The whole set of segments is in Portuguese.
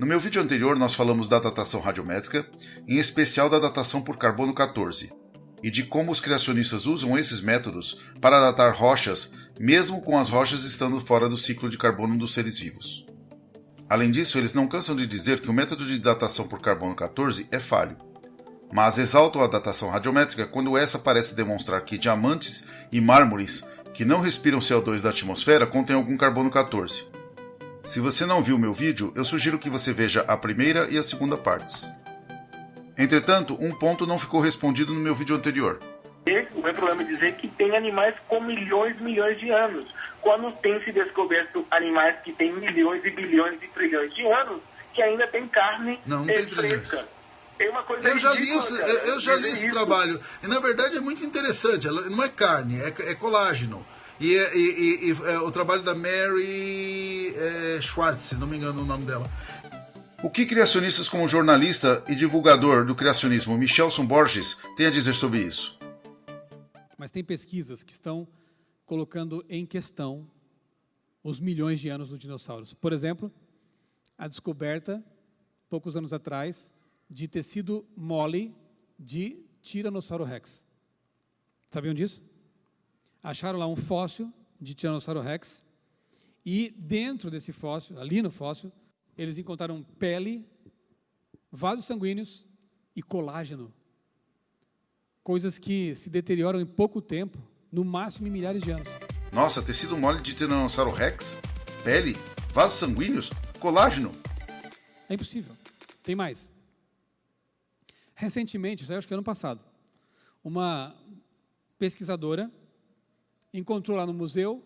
No meu vídeo anterior nós falamos da datação radiométrica, em especial da datação por carbono 14, e de como os criacionistas usam esses métodos para datar rochas, mesmo com as rochas estando fora do ciclo de carbono dos seres vivos. Além disso, eles não cansam de dizer que o método de datação por carbono 14 é falho, mas exaltam a datação radiométrica quando essa parece demonstrar que diamantes e mármores que não respiram CO2 da atmosfera contêm algum carbono 14. Se você não viu meu vídeo, eu sugiro que você veja a primeira e a segunda partes. Entretanto, um ponto não ficou respondido no meu vídeo anterior. O meu problema é dizer que tem animais com milhões e milhões de anos. Quando tem se descoberto animais que têm milhões e bilhões e trilhões de anos, que ainda tem carne não, não tem fresca. É uma coisa eu já li, ridícula, eu, eu já li É esse isso. trabalho. E na verdade é muito interessante. Ela não é carne, é, é colágeno. E, e- e- e, é, o trabalho da Mary é, Schwartz, se não me engano o nome dela. O que criacionistas como jornalista e divulgador do criacionismo Michelson Borges têm a dizer sobre isso? Mas tem pesquisas que estão colocando em questão os milhões de anos dos dinossauros. Por exemplo, a descoberta, poucos anos atrás, de tecido mole de Tiranossauro Rex. Sabiam disso? Acharam lá um fóssil de Tiranossauro Rex e dentro desse fóssil, ali no fóssil, eles encontraram pele, vasos sanguíneos e colágeno coisas que se deterioram em pouco tempo, no máximo em milhares de anos. Nossa, tecido mole de Tiranossauro Rex? Pele? Vasos sanguíneos? Colágeno? É impossível. Tem mais. Recentemente, isso aí acho que ano passado, uma pesquisadora encontrou lá no museu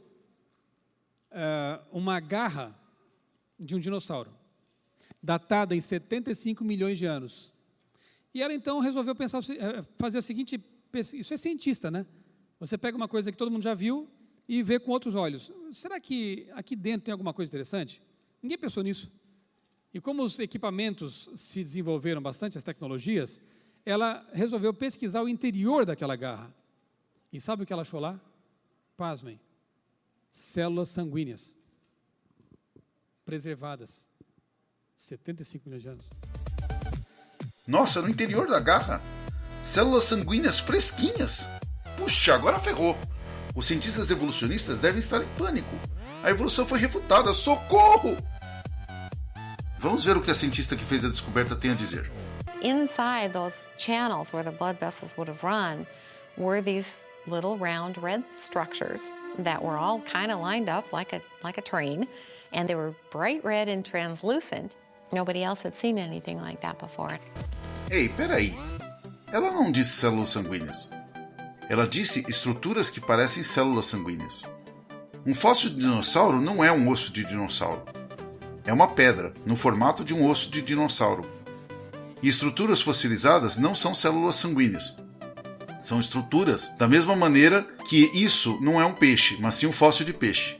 eh, uma garra de um dinossauro, datada em 75 milhões de anos. E ela então resolveu pensar, eh, fazer a seguinte, isso é cientista, né? Você pega uma coisa que todo mundo já viu e vê com outros olhos. Será que aqui dentro tem alguma coisa interessante? Ninguém pensou nisso. E como os equipamentos se desenvolveram bastante, as tecnologias, ela resolveu pesquisar o interior daquela garra. E sabe o que ela achou lá? Pasmem. Células sanguíneas. Preservadas. 75 milhões de anos. Nossa, no interior da garra? Células sanguíneas fresquinhas? Puxa, agora ferrou. Os cientistas evolucionistas devem estar em pânico. A evolução foi refutada. Socorro! Vamos ver o que a cientista que fez a descoberta tem a dizer. Inside those channels where the blood vessels would have run were these little round red structures that were all kind of lined up like a like a train and they were bright red and translucent. Nobody else had seen anything like that before. Ei, peraí. Ela não disse células sanguíneas. Ela disse estruturas que parecem células sanguíneas. Um fóssil de dinossauro não é um osso de dinossauro. É uma pedra, no formato de um osso de dinossauro. E estruturas fossilizadas não são células sanguíneas. São estruturas da mesma maneira que isso não é um peixe, mas sim um fóssil de peixe.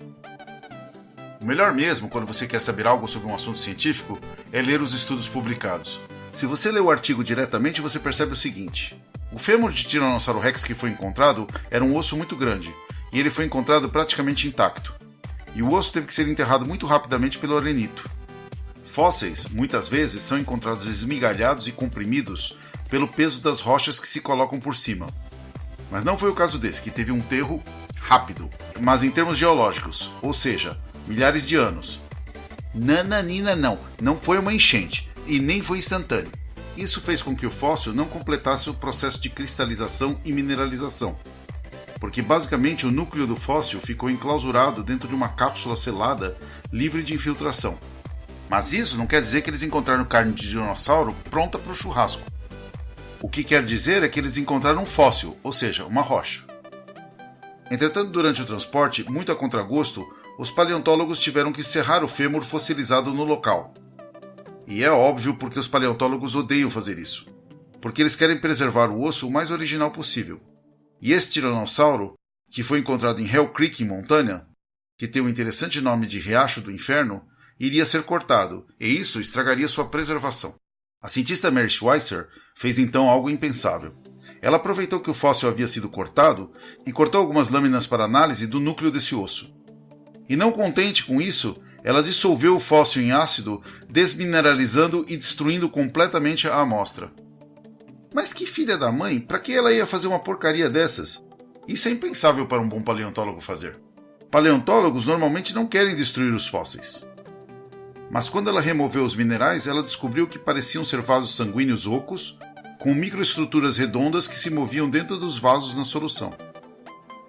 O melhor mesmo, quando você quer saber algo sobre um assunto científico, é ler os estudos publicados. Se você lê o artigo diretamente, você percebe o seguinte: o fêmur de Tiranossauro Rex que foi encontrado era um osso muito grande, e ele foi encontrado praticamente intacto. E o osso teve que ser enterrado muito rapidamente pelo arenito. Fósseis, muitas vezes, são encontrados esmigalhados e comprimidos pelo peso das rochas que se colocam por cima. Mas não foi o caso desse, que teve um enterro rápido, mas em termos geológicos, ou seja, milhares de anos. Nananina não, não foi uma enchente e nem foi instantâneo. Isso fez com que o fóssil não completasse o processo de cristalização e mineralização, porque basicamente o núcleo do fóssil ficou enclausurado dentro de uma cápsula selada livre de infiltração. Mas isso não quer dizer que eles encontraram carne de dinossauro pronta para o churrasco. O que quer dizer é que eles encontraram um fóssil, ou seja, uma rocha. Entretanto, durante o transporte, muito a contragosto, os paleontólogos tiveram que serrar o fêmur fossilizado no local. E é óbvio porque os paleontólogos odeiam fazer isso, porque eles querem preservar o osso o mais original possível. E esse tiranossauro, que foi encontrado em Hell Creek, em Montana, que tem o interessante nome de Riacho do Inferno, iria ser cortado, e isso estragaria sua preservação. A cientista Mary Schweitzer fez então algo impensável. Ela aproveitou que o fóssil havia sido cortado e cortou algumas lâminas para análise do núcleo desse osso. E não contente com isso, ela dissolveu o fóssil em ácido, desmineralizando e destruindo completamente a amostra. Mas que filha da mãe, para que ela ia fazer uma porcaria dessas? Isso é impensável para um bom paleontólogo fazer. Paleontólogos normalmente não querem destruir os fósseis. Mas quando ela removeu os minerais, ela descobriu que pareciam ser vasos sanguíneos ocos, com microestruturas redondas que se moviam dentro dos vasos na solução.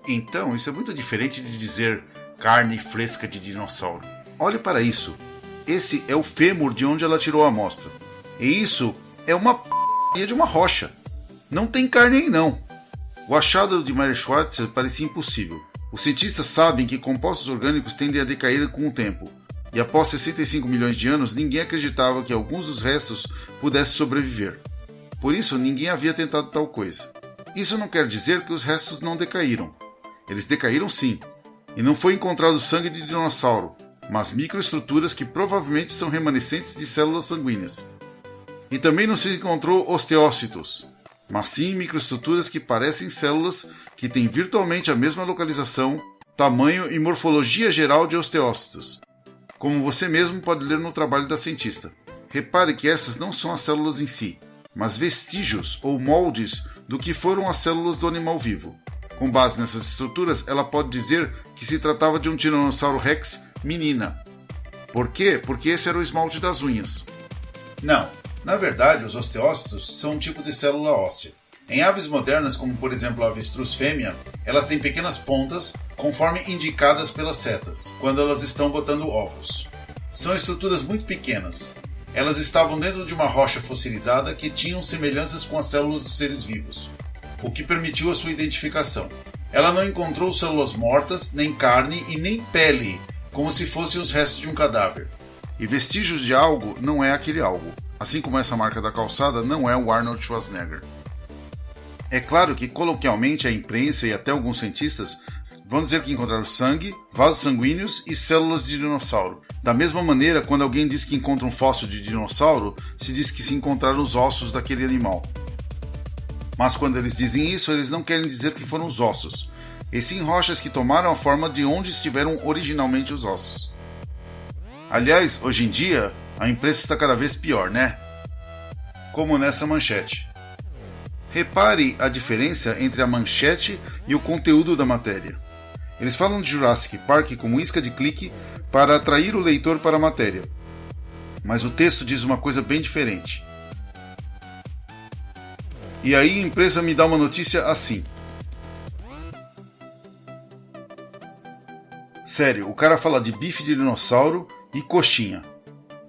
Então, isso é muito diferente de dizer carne fresca de dinossauro. Olhe para isso. Esse é o fêmur de onde ela tirou a amostra. E isso é uma p de uma rocha. Não tem carne aí não. O achado de Mary Schwartzer parecia impossível. Os cientistas sabem que compostos orgânicos tendem a decair com o tempo, e após 65 milhões de anos, ninguém acreditava que alguns dos restos pudessem sobreviver. Por isso, ninguém havia tentado tal coisa. Isso não quer dizer que os restos não decaíram. Eles decaíram sim, e não foi encontrado sangue de dinossauro, mas microestruturas que provavelmente são remanescentes de células sanguíneas. E também não se encontrou osteócitos, mas sim microestruturas que parecem células que têm virtualmente a mesma localização, tamanho e morfologia geral de osteócitos, como você mesmo pode ler no trabalho da cientista. Repare que essas não são as células em si, mas vestígios ou moldes do que foram as células do animal vivo. Com base nessas estruturas, ela pode dizer que se tratava de um Tiranossauro Rex menina. Por quê? Porque esse era o esmalte das unhas. Não, na verdade, os osteócitos são um tipo de célula óssea. Em aves modernas, como por exemplo a avestruz fêmea, elas têm pequenas pontas, conforme indicadas pelas setas, quando elas estão botando ovos. São estruturas muito pequenas. Elas estavam dentro de uma rocha fossilizada que tinham semelhanças com as células dos seres vivos o que permitiu a sua identificação. Ela não encontrou células mortas, nem carne e nem pele, como se fossem os restos de um cadáver. E vestígios de algo não é aquele algo, assim como essa marca da calçada não é o Arnold Schwarzenegger. É claro que, coloquialmente, a imprensa e até alguns cientistas vão dizer que encontraram sangue, vasos sanguíneos e células de dinossauro. Da mesma maneira, quando alguém diz que encontra um fóssil de dinossauro, se diz que se encontraram os ossos daquele animal. Mas quando eles dizem isso, eles não querem dizer que foram os ossos, e sim rochas que tomaram a forma de onde estiveram originalmente os ossos. Aliás, hoje em dia, a imprensa está cada vez pior, né? Como nessa manchete. Repare a diferença entre a manchete e o conteúdo da matéria. Eles falam de Jurassic Park como isca de clique para atrair o leitor para a matéria. Mas o texto diz uma coisa bem diferente. E aí a empresa me dá uma notícia assim. Sério, o cara fala de bife de dinossauro e coxinha.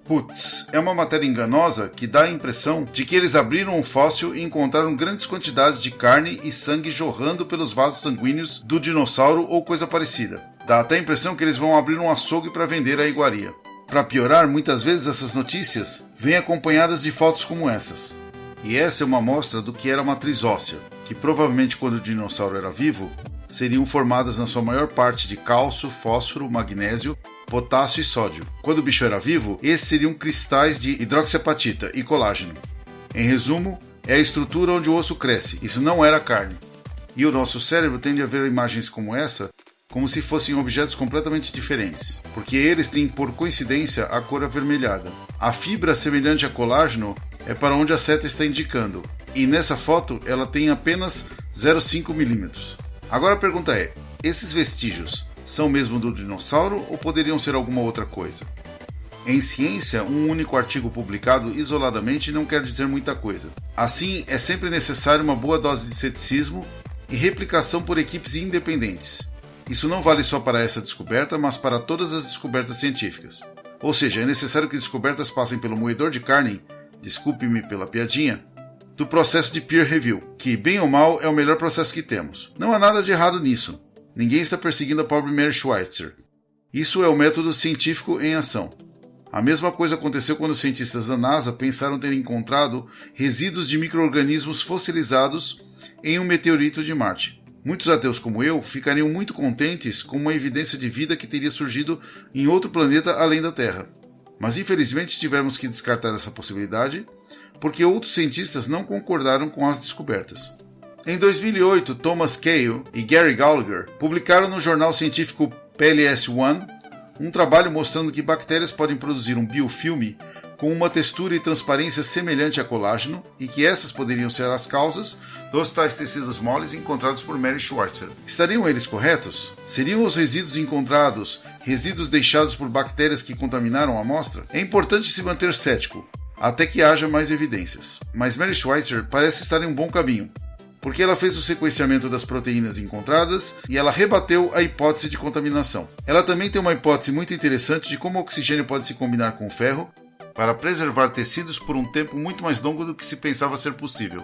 Putz, é uma matéria enganosa que dá a impressão de que eles abriram um fóssil e encontraram grandes quantidades de carne e sangue jorrando pelos vasos sanguíneos do dinossauro ou coisa parecida. Dá até a impressão que eles vão abrir um açougue para vender a iguaria. Para piorar, muitas vezes essas notícias vêm acompanhadas de fotos como essas. E essa é uma amostra do que era a matriz óssea, que provavelmente quando o dinossauro era vivo, seriam formadas na sua maior parte de cálcio, fósforo, magnésio, potássio e sódio. Quando o bicho era vivo, esses seriam cristais de hidroxiapatita e colágeno. Em resumo, é a estrutura onde o osso cresce, isso não era carne. E o nosso cérebro tende a ver imagens como essa como se fossem objetos completamente diferentes, porque eles têm por coincidência a cor avermelhada. A fibra semelhante a colágeno é para onde a seta está indicando, e nessa foto ela tem apenas 0,5 milímetros. Agora a pergunta é: esses vestígios são mesmo do dinossauro ou poderiam ser alguma outra coisa? Em ciência, um único artigo publicado isoladamente não quer dizer muita coisa. Assim, é sempre necessário uma boa dose de ceticismo e replicação por equipes independentes. Isso não vale só para essa descoberta, mas para todas as descobertas científicas. Ou seja, é necessário que descobertas passem pelo moedor de carne desculpe-me pela piadinha, do processo de peer review, que, bem ou mal, é o melhor processo que temos. Não há nada de errado nisso. Ninguém está perseguindo a pobre Mary Schweitzer. Isso é o método científico em ação. A mesma coisa aconteceu quando os cientistas da NASA pensaram ter encontrado resíduos de micro-organismos fossilizados em um meteorito de Marte. Muitos ateus como eu ficariam muito contentes com uma evidência de vida que teria surgido em outro planeta além da Terra. Mas infelizmente tivemos que descartar essa possibilidade porque outros cientistas não concordaram com as descobertas. Em 2008, Thomas Cale e Gary Gallagher publicaram no jornal científico PLS One um trabalho mostrando que bactérias podem produzir um biofilme com uma textura e transparência semelhante a colágeno e que essas poderiam ser as causas dos tais tecidos moles encontrados por Mary Schwartzer. Estariam eles corretos? Seriam os resíduos encontrados resíduos deixados por bactérias que contaminaram a amostra? É importante se manter cético, até que haja mais evidências. Mas Mary Schweitzer parece estar em um bom caminho, porque ela fez o sequenciamento das proteínas encontradas e ela rebateu a hipótese de contaminação. Ela também tem uma hipótese muito interessante de como o oxigênio pode se combinar com o ferro para preservar tecidos por um tempo muito mais longo do que se pensava ser possível.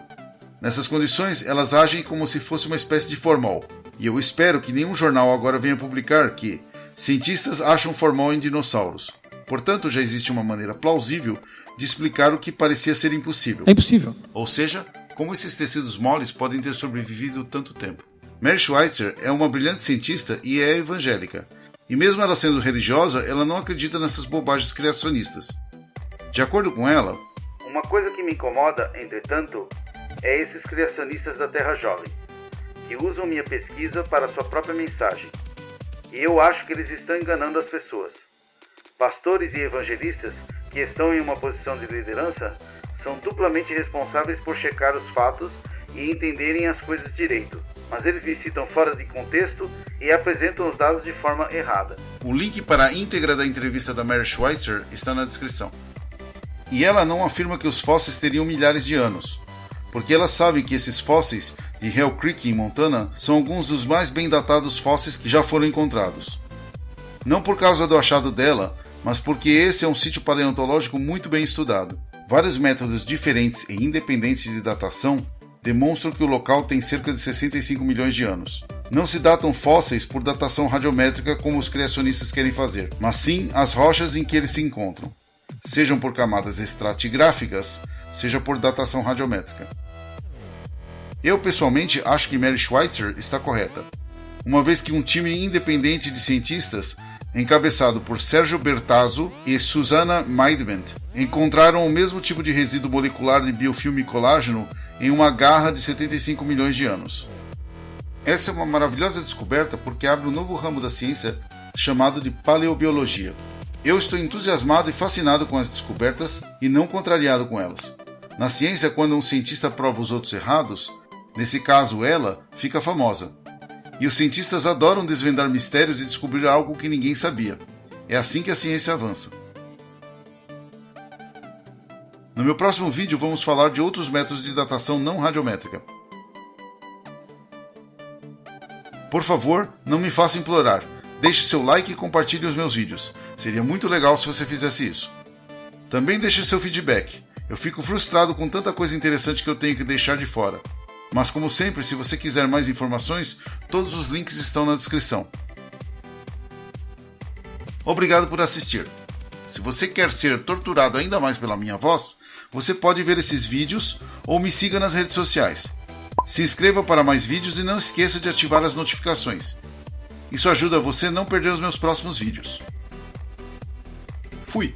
Nessas condições, elas agem como se fosse uma espécie de formol, e eu espero que nenhum jornal agora venha publicar que cientistas acham formol em dinossauros. Portanto, já existe uma maneira plausível de explicar o que parecia ser impossível. É impossível. Ou seja, como esses tecidos moles podem ter sobrevivido tanto tempo. Mary Schweitzer é uma brilhante cientista e é evangélica. E mesmo ela sendo religiosa, ela não acredita nessas bobagens criacionistas. De acordo com ela, uma coisa que me incomoda, entretanto, é esses criacionistas da Terra Jovem, que usam minha pesquisa para sua própria mensagem. E eu acho que eles estão enganando as pessoas. Pastores e evangelistas que estão em uma posição de liderança são duplamente responsáveis por checar os fatos e entenderem as coisas direito, mas eles me citam fora de contexto e apresentam os dados de forma errada. O link para a íntegra da entrevista da Mary Schweitzer está na descrição. E ela não afirma que os fósseis teriam milhares de anos, porque ela sabe que esses fósseis de Hell Creek em Montana são alguns dos mais bem datados fósseis que já foram encontrados. Não por causa do achado dela, mas porque esse é um sítio paleontológico muito bem estudado. Vários métodos diferentes e independentes de datação demonstram que o local tem cerca de 65 milhões de anos. Não se datam fósseis por datação radiométrica como os criacionistas querem fazer, mas sim as rochas em que eles se encontram sejam por camadas estratigráficas, seja por datação radiométrica. Eu pessoalmente acho que Mary Schweitzer está correta, uma vez que um time independente de cientistas, encabeçado por Sergio Bertazzo e Susanna Meidment, encontraram o mesmo tipo de resíduo molecular de biofilme colágeno em uma garra de 75 milhões de anos. Essa é uma maravilhosa descoberta porque abre um novo ramo da ciência chamado de paleobiologia. Eu estou entusiasmado e fascinado com as descobertas e não contrariado com elas. Na ciência, quando um cientista prova os outros errados, nesse caso ela, fica famosa. E os cientistas adoram desvendar mistérios e descobrir algo que ninguém sabia. É assim que a ciência avança. No meu próximo vídeo vamos falar de outros métodos de datação não radiométrica. Por favor, não me faça implorar. Deixe seu like e compartilhe os meus vídeos. Seria muito legal se você fizesse isso. Também deixe seu feedback. Eu fico frustrado com tanta coisa interessante que eu tenho que deixar de fora. Mas como sempre, se você quiser mais informações, todos os links estão na descrição. Obrigado por assistir. Se você quer ser torturado ainda mais pela minha voz, você pode ver esses vídeos ou me siga nas redes sociais. Se inscreva para mais vídeos e não esqueça de ativar as notificações. Isso ajuda você a não perder os meus próximos vídeos. Fui!